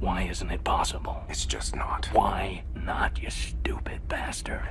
Why isn't it possible? It's just not. Why not, you stupid bastard?